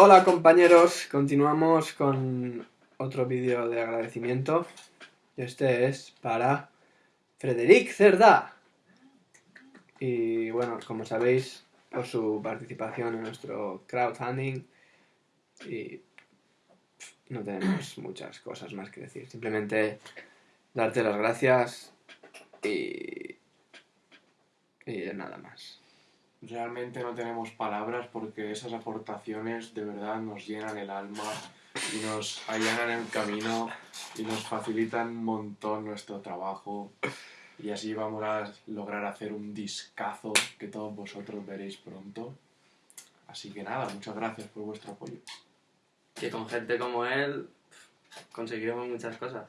Hola compañeros, continuamos con otro vídeo de agradecimiento. Este es para Frederic Cerda. Y bueno, como sabéis, por su participación en nuestro crowdfunding. Y no tenemos muchas cosas más que decir. Simplemente darte las gracias y, y nada más. Realmente no tenemos palabras porque esas aportaciones de verdad nos llenan el alma y nos allanan el camino y nos facilitan un montón nuestro trabajo y así vamos a lograr hacer un discazo que todos vosotros veréis pronto. Así que nada, muchas gracias por vuestro apoyo. Que con gente como él conseguiremos muchas cosas.